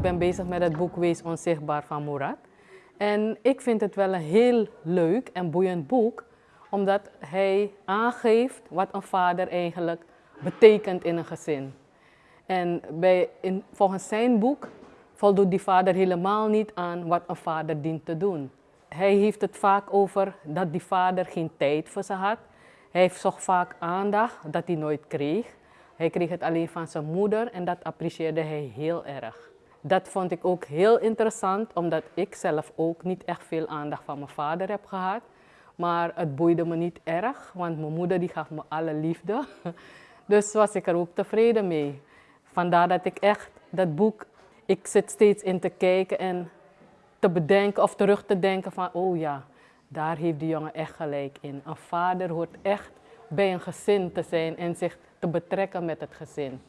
ben bezig met het boek Wees Onzichtbaar van Murat. En ik vind het wel een heel leuk en boeiend boek, omdat hij aangeeft wat een vader eigenlijk betekent in een gezin. En bij, in, volgens zijn boek voldoet die vader helemaal niet aan wat een vader dient te doen. Hij heeft het vaak over dat die vader geen tijd voor ze had. Hij zocht vaak aandacht dat hij nooit kreeg. Hij kreeg het alleen van zijn moeder en dat apprecieerde hij heel erg. Dat vond ik ook heel interessant, omdat ik zelf ook niet echt veel aandacht van mijn vader heb gehad. Maar het boeide me niet erg, want mijn moeder die gaf me alle liefde. Dus was ik er ook tevreden mee. Vandaar dat ik echt dat boek, ik zit steeds in te kijken en te bedenken of terug te denken van, oh ja, daar heeft die jongen echt gelijk in. Een vader hoort echt bij een gezin te zijn en zich te betrekken met het gezin.